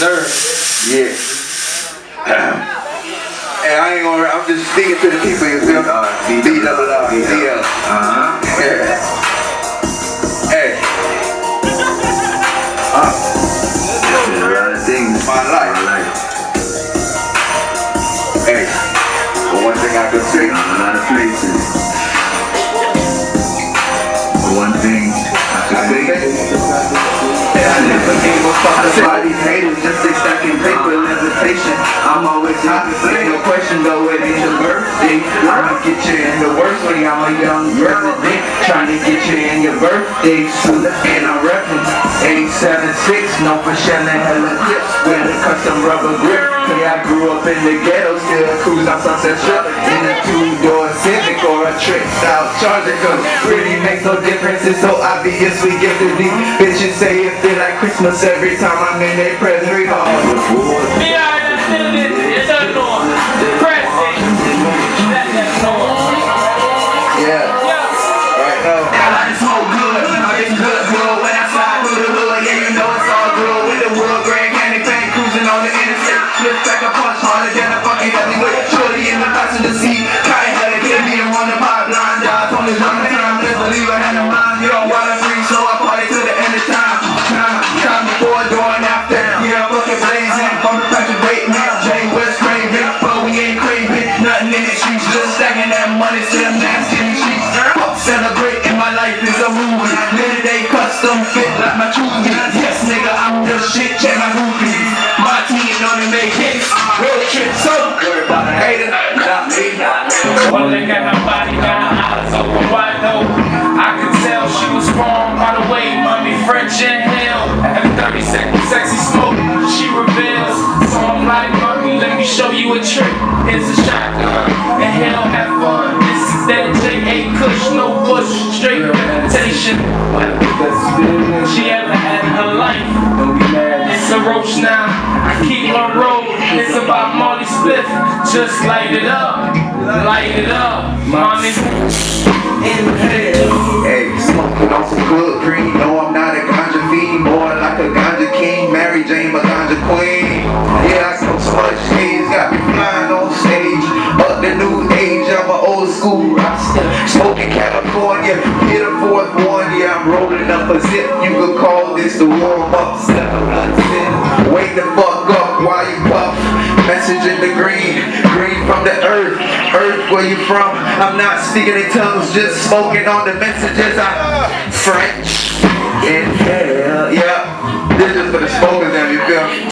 nerve. Yeah. hey, I ain't gonna. I'm just speaking to the people. You feel? Uh, double R, DL. Uh-huh. Yeah. Hey. Uh, There's a lot of things. My life. My life. hey. But one thing I could say. A lot of places. Never gave a these haters, just they stacking paper, levitation. I'm always happy, ain't no question though, it ain't your birthday. I'ma get you in the worst way, I'm a young president, trying to get you in your birthday suit, and I'm reppin' 876, no for shelling hella clips, with a custom rubber grip. Cause I grew up in the ghetto, still cruise on Sunset Strip, in a two-door Civic a out Charger, cause really makes no difference, it's so obvious we give to these bitches say it feel like Christmas every time I'm in their presence. We all Be alright, let's. It's a norm. Press it. That norm. Yeah. Right now. I like smoke good, I get good, good movie. Little day custom fit like my troopy. Yes, nigga, I'm the shit, check my groupies. My team only make hits, road trip, so worry about hater, not me. One leg got her body, got her eyes open wide open. I could tell she was wrong by the way, mommy French inhale. At 30 seconds, sexy smoke, she reveals. So I'm like, mommy, let me show you a trick. Here's a shotgun, and hell, have fun. This is that J.A. Kush, no What she ever had in her life. It's a roach now. I keep my road, it's about Marley Spliff. Just light it up, light it up, mommy. Inhale. Hey, smoking on some good green. No, I'm not a ganja Hit a fourth one. Yeah, I'm rolling up a zip. You could call this the warm up. Step Wake the fuck up while you puff. Message in the green, green from the earth. Earth, where you from? I'm not speaking in tongues, just smoking on the messages. I French. Inhale, yeah. This is for the smokers, you feel me?